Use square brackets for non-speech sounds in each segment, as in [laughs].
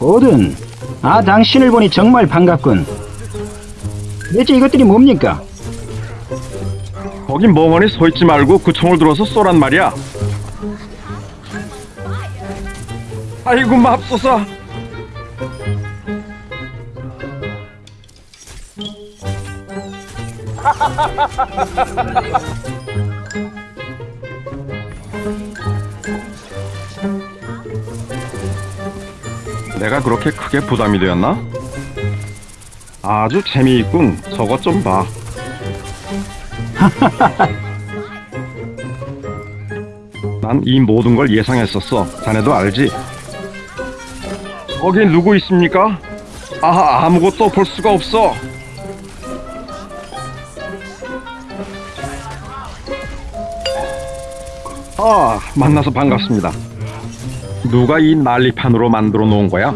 오든, 아 당신을 보니 정말 반갑군. 대체 이것들이 뭡니까? 거기 멍하니 서 있지 말고 그 총을 들어서 쏘란 말이야. 아이고 맙소사. [laughs] 내가 그렇게 크게 부담이 되었나? 아주 재미있군. 저것 좀 봐. [laughs] 난 이 모든 걸 예상했었어. 자네도 알지? 거기 누구 있습니까? 아, 아무것도 볼 수가 없어. 아, 만나서 반갑습니다. 누가 이 난리판으로 만들어 놓은 거야?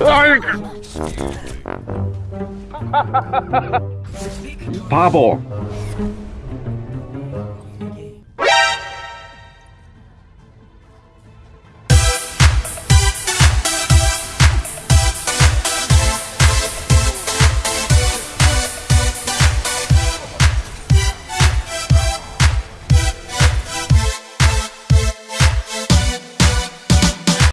[laughs] 바보.